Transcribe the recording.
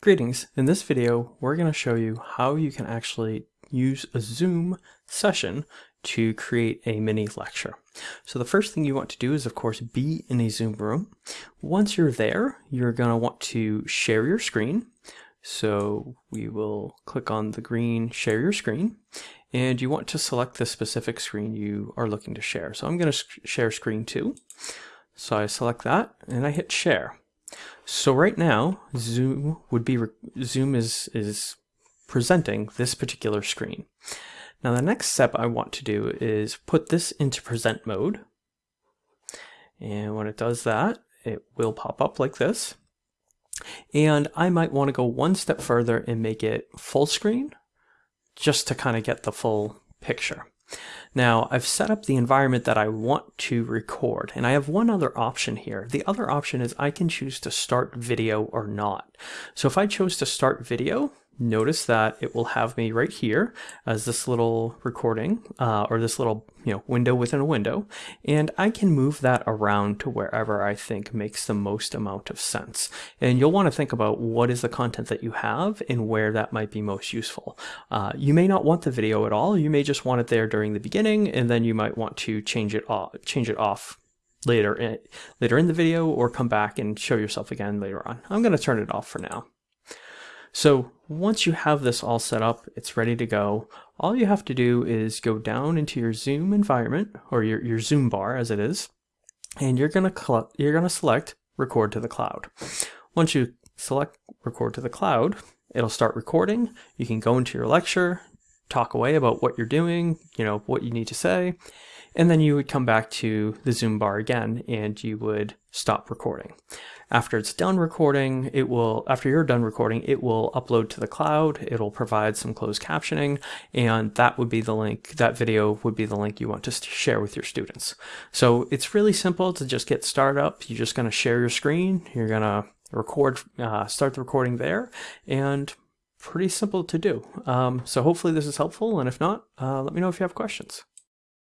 Greetings. In this video, we're going to show you how you can actually use a Zoom session to create a mini lecture. So the first thing you want to do is, of course, be in a Zoom room. Once you're there, you're going to want to share your screen. So we will click on the green share your screen and you want to select the specific screen you are looking to share. So I'm going to share screen two. So I select that and I hit share. So right now, Zoom would be Zoom is is presenting this particular screen. Now the next step I want to do is put this into present mode. And when it does that, it will pop up like this. And I might want to go one step further and make it full screen just to kind of get the full picture. Now I've set up the environment that I want to record and I have one other option here. The other option is I can choose to start video or not. So if I chose to start video, notice that it will have me right here as this little recording uh, or this little you know window within a window. And I can move that around to wherever I think makes the most amount of sense. And you'll want to think about what is the content that you have and where that might be most useful. Uh, you may not want the video at all. You may just want it there during the beginning and then you might want to change it off change it off later in, later in the video or come back and show yourself again later on. I'm going to turn it off for now so once you have this all set up, it's ready to go. All you have to do is go down into your Zoom environment or your, your Zoom bar as it is, and you're gonna you're gonna select record to the cloud. Once you select record to the cloud, it'll start recording. You can go into your lecture, talk away about what you're doing, you know, what you need to say, and then you would come back to the Zoom bar again and you would stop recording. After it's done recording, it will, after you're done recording, it will upload to the cloud. It'll provide some closed captioning, and that would be the link, that video would be the link you want to share with your students. So it's really simple to just get started up. You're just going to share your screen. You're going to record, uh, start the recording there, and pretty simple to do. Um, so hopefully this is helpful, and if not, uh, let me know if you have questions.